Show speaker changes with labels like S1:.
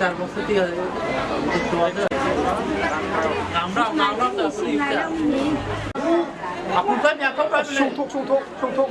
S1: চার বছর দিয়ে আমরা আমরা তো আপনি তো এখন শুনথুক শুনথুক শুনথুক